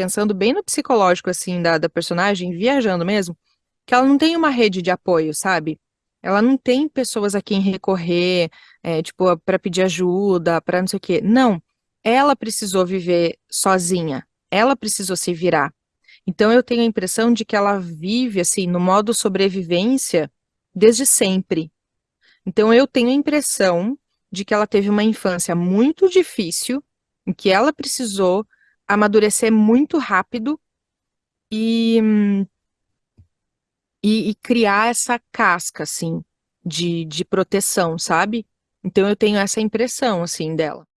pensando bem no psicológico, assim, da, da personagem, viajando mesmo, que ela não tem uma rede de apoio, sabe? Ela não tem pessoas a quem recorrer, é, tipo, para pedir ajuda, para não sei o quê. Não, ela precisou viver sozinha, ela precisou se virar. Então eu tenho a impressão de que ela vive, assim, no modo sobrevivência desde sempre. Então eu tenho a impressão de que ela teve uma infância muito difícil, em que ela precisou amadurecer muito rápido e, e, e criar essa casca, assim, de, de proteção, sabe? Então eu tenho essa impressão, assim, dela.